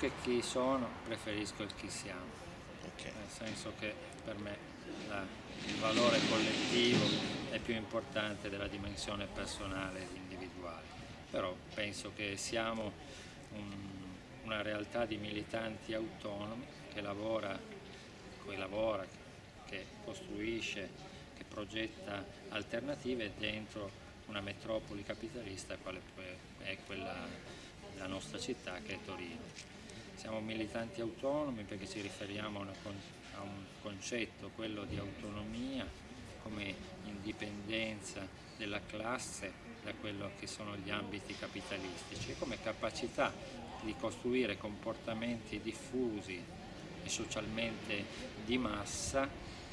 che chi sono, preferisco il chi siamo. Okay. Nel senso che per me la, il valore collettivo è più importante della dimensione personale ed individuale. Però penso che siamo un, una realtà di militanti autonomi che lavora, che lavora, che costruisce, che progetta alternative dentro una metropoli capitalista quale è quella della nostra città che è Torino. Siamo militanti autonomi perché ci riferiamo a un concetto, quello di autonomia come indipendenza della classe da quello che sono gli ambiti capitalistici e come capacità di costruire comportamenti diffusi e socialmente di massa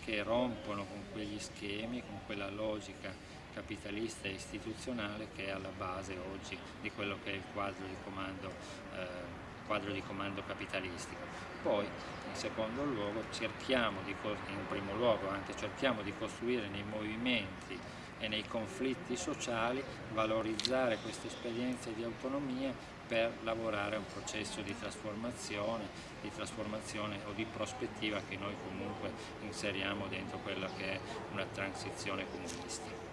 che rompono con quegli schemi, con quella logica capitalista e istituzionale che è alla base oggi di quello che è il quadro di comando, eh, quadro di comando capitalistico. Poi in secondo luogo cerchiamo di, in primo luogo anche cerchiamo di costruire nei movimenti e nei conflitti sociali valorizzare queste esperienze di autonomia per lavorare a un processo di trasformazione, di trasformazione o di prospettiva che noi comunque inseriamo dentro quella che è una transizione comunista.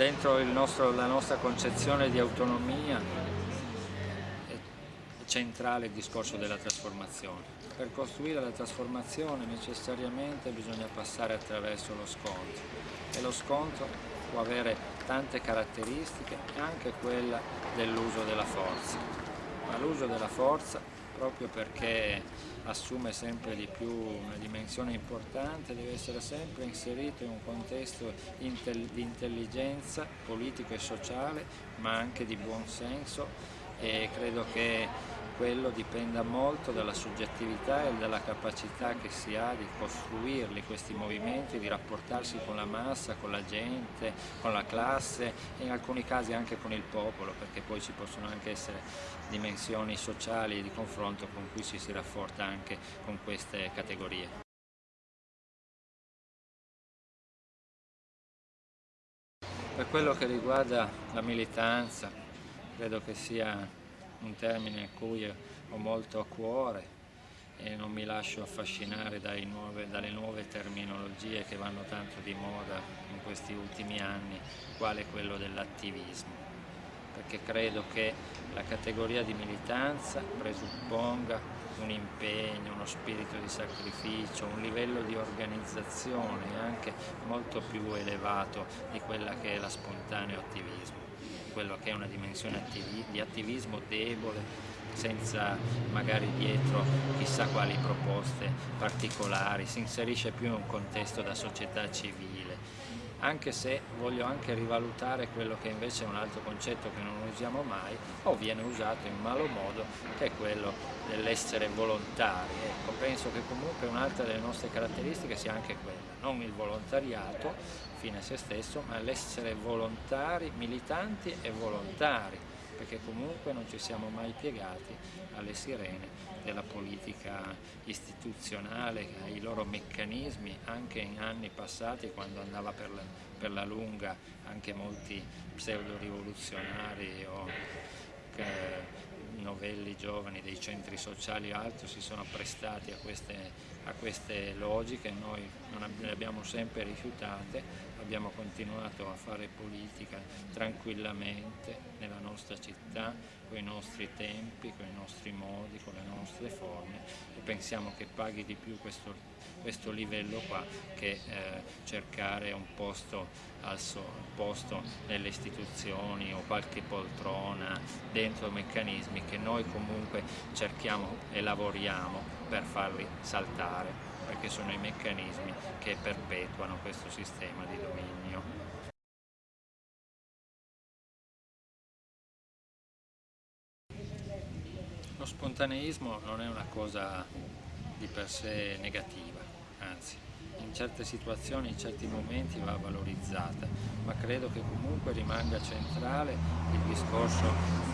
Dentro nostro, la nostra concezione di autonomia è centrale il discorso della trasformazione. Per costruire la trasformazione necessariamente bisogna passare attraverso lo scontro e lo scontro può avere tante caratteristiche, anche quella dell'uso della forza. Ma l'uso della forza, proprio perché assume sempre di più una dimensione importante, deve essere sempre inserito in un contesto di intelligenza politico e sociale, ma anche di buon senso e credo che quello dipenda molto dalla soggettività e dalla capacità che si ha di costruirli questi movimenti, di rapportarsi con la massa, con la gente, con la classe e in alcuni casi anche con il popolo perché poi ci possono anche essere dimensioni sociali di confronto con cui ci si rafforza anche con queste categorie. Per quello che riguarda la militanza, credo che sia un termine a cui ho molto a cuore e non mi lascio affascinare nuove, dalle nuove terminologie che vanno tanto di moda in questi ultimi anni, quale quello dell'attivismo, perché credo che la categoria di militanza presupponga un impegno, uno spirito di sacrificio, un livello di organizzazione anche molto più elevato di quella che è la spontaneo attivismo quello che è una dimensione di attivismo debole, senza magari dietro chissà quali proposte particolari, si inserisce più in un contesto da società civile anche se voglio anche rivalutare quello che invece è un altro concetto che non usiamo mai o viene usato in malo modo, che è quello dell'essere volontari. Ecco, penso che comunque un'altra delle nostre caratteristiche sia anche quella, non il volontariato fine a se stesso, ma l'essere volontari, militanti e volontari, perché comunque non ci siamo mai piegati alle sirene della politica istituzionale, ai loro meccanismi, anche in anni passati quando andava per la, per la lunga anche molti pseudo-rivoluzionari o novelli giovani dei centri sociali o altro si sono prestati a queste, a queste logiche, noi le abbiamo sempre rifiutate, abbiamo continuato a fare politica tranquillamente nella nostra città, con i nostri tempi, con i nostri modi, con le nostre forme e pensiamo che paghi di più questo, questo livello qua che eh, cercare un posto, al so, posto nelle istituzioni o qualche poltrona dentro meccanismi che noi comunque cerchiamo e lavoriamo per farli saltare perché sono i meccanismi che perpetuano questo sistema di dominio. Lo spontaneismo non è una cosa di per sé negativa, anzi in certe situazioni, in certi momenti va valorizzata, ma credo che comunque rimanga centrale il discorso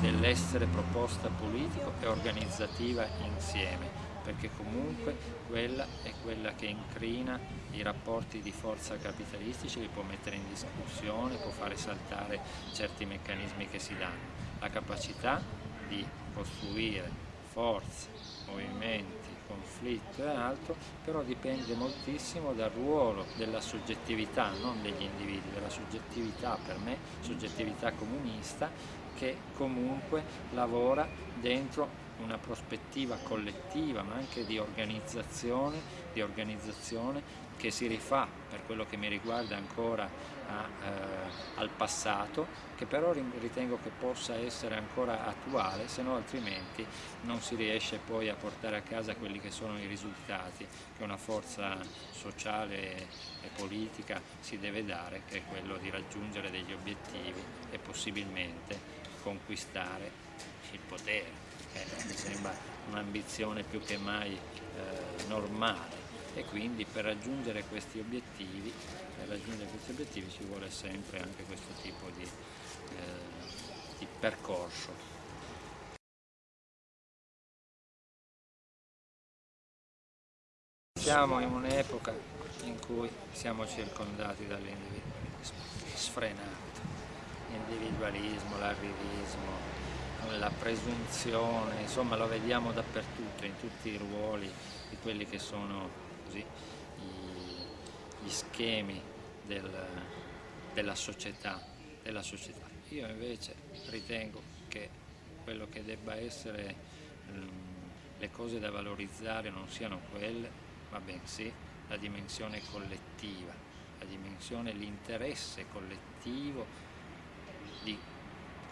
dell'essere proposta politico e organizzativa insieme, perché comunque quella è quella che incrina i rapporti di forza capitalistici, li può mettere in discussione, può fare saltare certi meccanismi che si danno. La capacità di costruire forze, movimenti, conflitto e altro, però dipende moltissimo dal ruolo della soggettività, non degli individui, della soggettività per me, soggettività comunista, che comunque lavora dentro una prospettiva collettiva ma anche di organizzazione, di organizzazione che si rifà per quello che mi riguarda ancora a, eh, al passato, che però ritengo che possa essere ancora attuale, se no altrimenti non si riesce poi a portare a casa quelli che sono i risultati che una forza sociale e politica si deve dare, che è quello di raggiungere degli obiettivi e possibilmente conquistare il potere, mi sembra un'ambizione più che mai eh, normale e quindi per raggiungere questi obiettivi, raggiungere questi obiettivi ci vuole sempre anche questo tipo di, eh, di percorso. Siamo in un'epoca in cui siamo circondati dall'individualismo sfrenato, l'individualismo, l'arrivismo, la presunzione, insomma lo vediamo dappertutto, in tutti i ruoli di quelli che sono così, gli schemi del, della, società, della società. Io invece ritengo che quello che debba essere um, le cose da valorizzare non siano quelle, ma bensì la dimensione collettiva, la dimensione, l'interesse collettivo di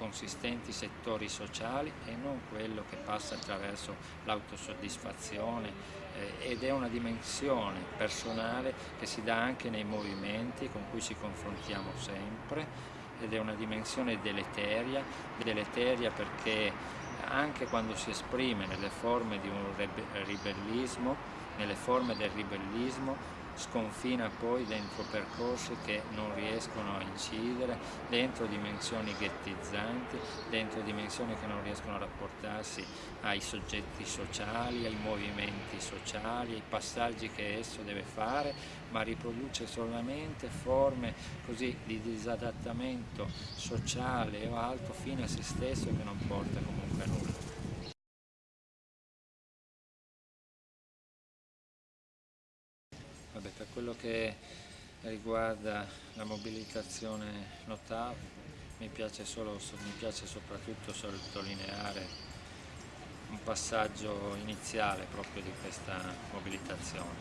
consistenti settori sociali e non quello che passa attraverso l'autosoddisfazione eh, ed è una dimensione personale che si dà anche nei movimenti con cui ci confrontiamo sempre ed è una dimensione deleteria, deleteria perché anche quando si esprime nelle forme di un ribellismo, nelle forme del ribellismo sconfina poi dentro percorsi che non riescono a incidere, dentro dimensioni ghettizzanti, dentro dimensioni che non riescono a rapportarsi ai soggetti sociali, ai movimenti sociali, ai passaggi che esso deve fare, ma riproduce solamente forme così di disadattamento sociale o altro fine a se stesso che non porta comunque a nulla. Che riguarda la mobilitazione NOTAV mi piace, solo, mi piace soprattutto sottolineare un passaggio iniziale proprio di questa mobilitazione,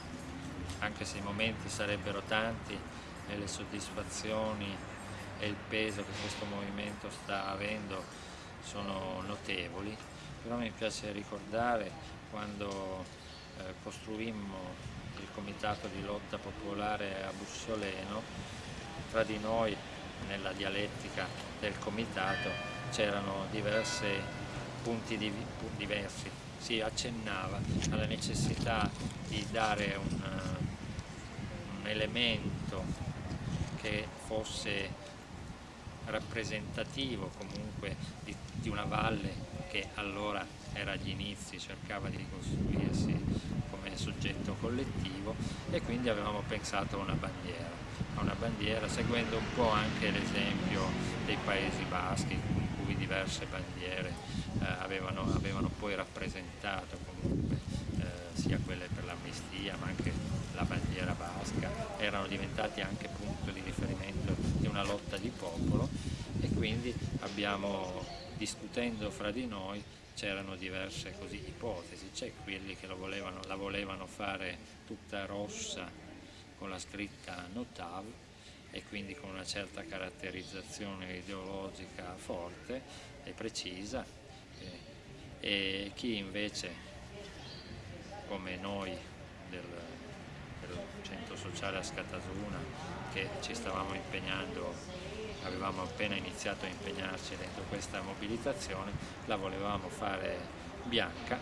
anche se i momenti sarebbero tanti e le soddisfazioni e il peso che questo movimento sta avendo sono notevoli, però mi piace ricordare quando eh, costruimmo comitato di lotta popolare a Bussoleno, tra di noi nella dialettica del comitato c'erano diversi punti di, diversi, si accennava alla necessità di dare un, un elemento che fosse rappresentativo comunque di, di una valle che allora era agli inizi, cercava di ricostruirsi come soggetto collettivo e quindi avevamo pensato a una bandiera, a una bandiera seguendo un po' anche l'esempio dei Paesi Baschi in cui diverse bandiere eh, avevano, avevano, poi rappresentato comunque eh, sia quelle per l'amnistia ma anche la bandiera basca, erano diventati anche punto di riferimento di una lotta di popolo e quindi abbiamo discutendo fra di noi c'erano diverse così, ipotesi, c'è quelli che volevano, la volevano fare tutta rossa con la scritta Notav e quindi con una certa caratterizzazione ideologica forte e precisa. E, e chi invece come noi del, del centro sociale a Scatasuna che ci stavamo impegnando avevamo appena iniziato a impegnarci dentro questa mobilitazione, la volevamo fare bianca,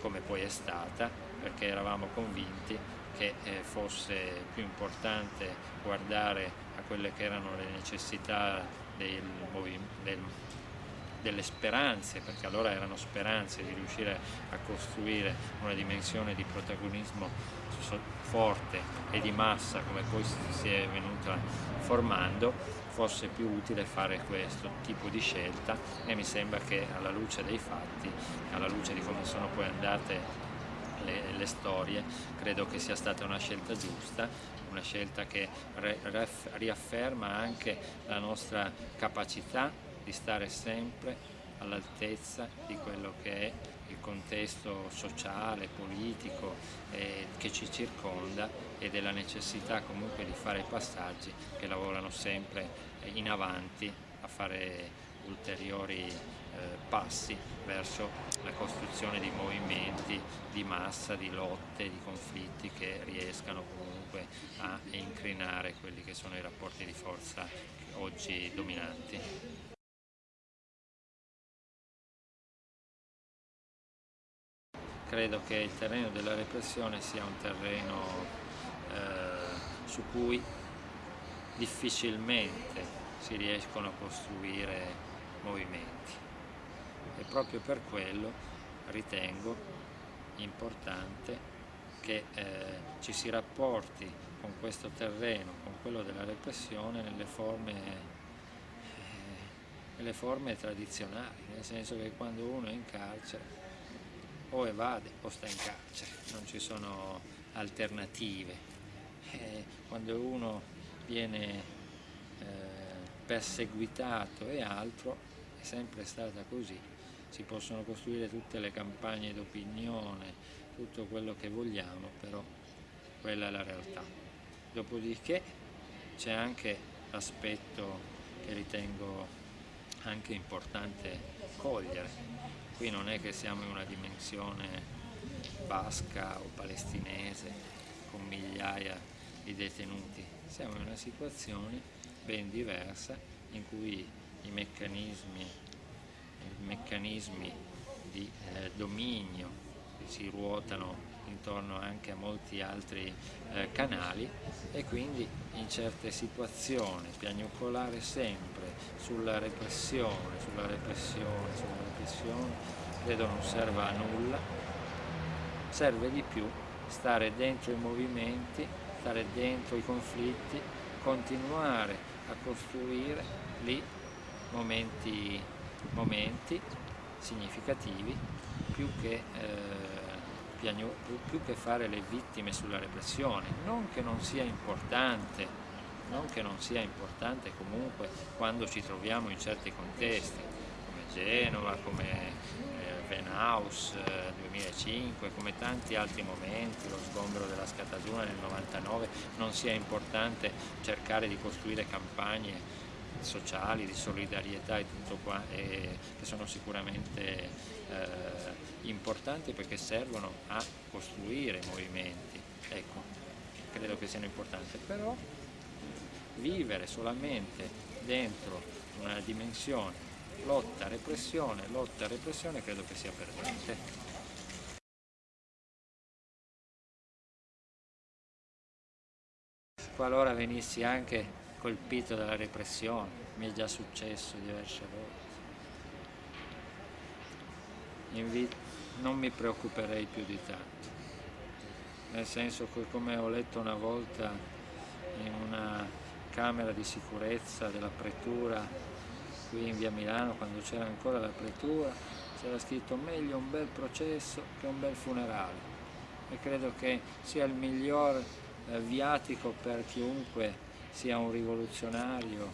come poi è stata, perché eravamo convinti che eh, fosse più importante guardare a quelle che erano le necessità del, del, delle speranze, perché allora erano speranze di riuscire a costruire una dimensione di protagonismo forte e di massa come poi si è venuta formando, fosse più utile fare questo tipo di scelta e mi sembra che alla luce dei fatti, alla luce di come sono poi andate le, le, storie, credo che sia stata una scelta giusta, una scelta che riafferma anche la nostra capacità di stare sempre all'altezza di quello che è il contesto sociale, politico eh, che ci circonda e della necessità comunque di fare passaggi che lavorano sempre in avanti a fare ulteriori eh, passi verso la costruzione di movimenti di massa, di lotte, di conflitti che riescano comunque a incrinare quelli che sono i rapporti di forza oggi dominanti. Credo che il terreno della repressione sia un terreno eh, su cui difficilmente si riescono a costruire movimenti. E proprio per quello ritengo importante che eh, ci si rapporti con questo terreno, con quello della repressione nelle forme, eh, nelle forme tradizionali, nel senso che quando uno è in carcere o evade o sta in carcere, non ci sono alternative. Eh, quando uno viene eh, perseguitato e altro, è sempre stata così. Si possono costruire tutte le campagne d'opinione, tutto quello che vogliamo, però quella è la realtà. Dopodiché c'è anche l'aspetto che ritengo anche importante cogliere. Qui non è che siamo in una dimensione basca o palestinese con migliaia di detenuti, siamo in una situazione ben diversa in cui i meccanismi, i meccanismi di eh, dominio si ruotano intorno anche a molti altri eh, canali e quindi in certe situazioni piagnucolare sempre sulla repressione, sulla repressione, sulla repressione, credo non serva a nulla, serve di più stare dentro i movimenti, stare dentro i conflitti, continuare a costruire lì momenti, momenti significativi più che, eh, più che fare le vittime sulla repressione, non che non sia importante, non che non sia importante comunque quando ci troviamo in certi contesti, come Genova, come eh, Venhaus eh, 2005, come tanti altri momenti, lo sgombero della Scataduna nel 99, non sia importante cercare di costruire campagne sociali, di solidarietà e tutto qua, e che sono sicuramente eh, importanti perché servono a costruire movimenti, ecco, credo che siano importanti, però vivere solamente dentro una dimensione lotta, repressione, lotta, repressione, credo che sia perdente. Qualora venissi anche colpito dalla repressione, mi è già successo diverse volte. non mi preoccuperei più di tanto, nel senso che come ho letto una volta in una camera di sicurezza della pretura qui in via Milano, quando c'era ancora la pretura, c'era scritto meglio un bel processo che un bel funerale e credo che sia il miglior eh, viatico per chiunque sia un rivoluzionario,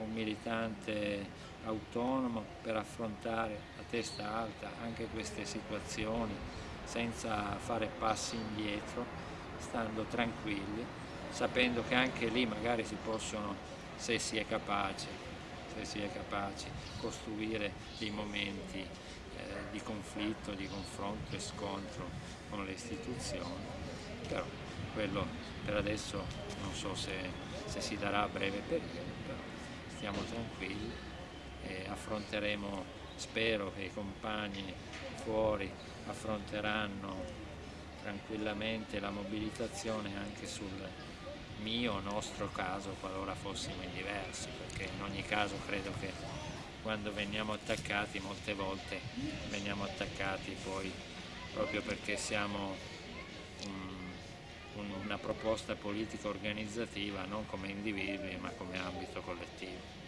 un militante autonomo per affrontare a testa alta anche queste situazioni senza fare passi indietro, stando tranquilli, sapendo che anche lì magari si possono, se si è capaci, se si è capaci, costruire dei momenti eh, di conflitto, di confronto e scontro con le istituzioni, però quello per adesso non so se se si darà a breve periodo, però stiamo tranquilli e affronteremo, spero che i compagni fuori affronteranno tranquillamente la mobilitazione anche sul mio, nostro caso, qualora fossimo diversi, perché in ogni caso credo che quando veniamo attaccati molte volte veniamo attaccati poi proprio perché siamo una proposta politica organizzativa non come individui ma come ambito collettivo.